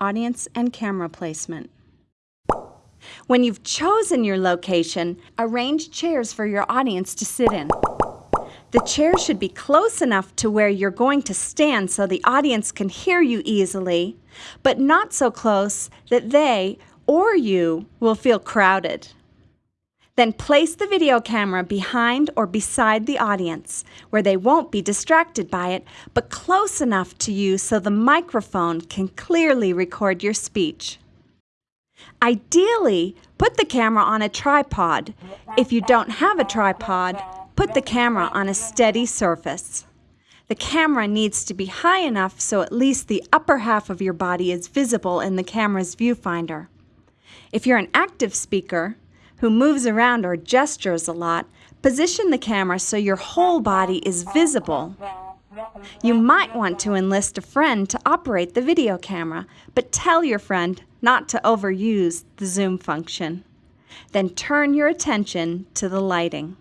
audience and camera placement. When you've chosen your location, arrange chairs for your audience to sit in. The chair should be close enough to where you're going to stand so the audience can hear you easily, but not so close that they or you will feel crowded. Then place the video camera behind or beside the audience, where they won't be distracted by it, but close enough to you so the microphone can clearly record your speech. Ideally, put the camera on a tripod. If you don't have a tripod, put the camera on a steady surface. The camera needs to be high enough so at least the upper half of your body is visible in the camera's viewfinder. If you're an active speaker who moves around or gestures a lot, position the camera so your whole body is visible. You might want to enlist a friend to operate the video camera, but tell your friend not to overuse the zoom function. Then turn your attention to the lighting.